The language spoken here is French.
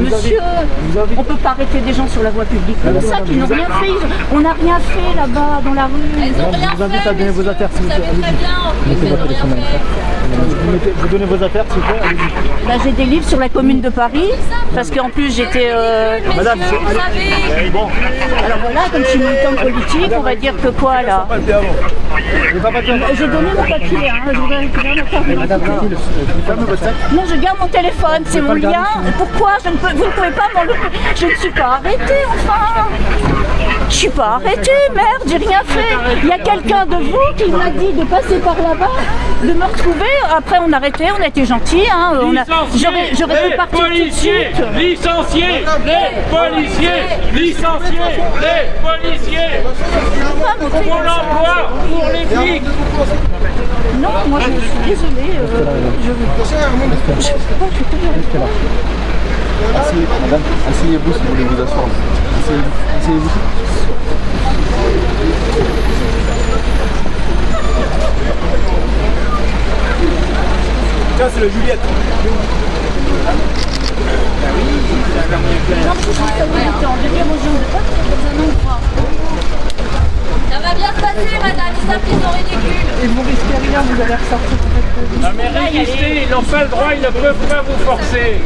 Monsieur, on peut pas arrêter des gens sur la voie publique comme ça, qui n'ont rien fait. On n'a rien fait là-bas, dans la rue. Elles ont rien vous invite fait, à donner vos monsieur. affaires, s'il Vous savez très bien, en plus, Mettez. Vous, donnez vos affaires, s'il vous plaît. Là, j'ai des livres sur la commune de Paris, parce qu'en plus, j'étais... euh, Madame, vous savez, Bon, Alors voilà, comme je suis militante politique, on va dire que quoi, là. J'ai papier. J'ai donné mon papier, hein, je voudrais récupérer mon. Madame, votre sac. Non, je garde mon téléphone, c'est mon lien. Pourquoi je ne peux, Vous ne pouvez pas m'enlever Je ne suis pas arrêtée, enfin Je suis pas arrêtée, merde, j'ai rien fait. Il y a quelqu'un de vous qui m'a dit de passer par là-bas, de me retrouver. Après, on a arrêté, on a été gentils. Hein, on a- J'aurais j'aurais pu les partir tout de policiers, suite. licenciés, les policiers, licenciés, les policiers, pour l'emploi, pour les flics. Non, moi je suis désolée. euh, je je sais pas, je suis toujours- Asseyez, madame, asseyez-vous si vous voulez vous asseoir. Asseyez-vous. Asseyez-vous. Tiens, c'est le Juliette. Non, je suis pas militant. Je dis à mon jeune de pas dans un endroit. ça va bien se passer, madame. Ils savent qu'ils sont ridicules. Et vous risquez rien, vous allez ressortir. Non mais résister, ils n'ont pas le droit, ils ne peuvent pas vous forcer.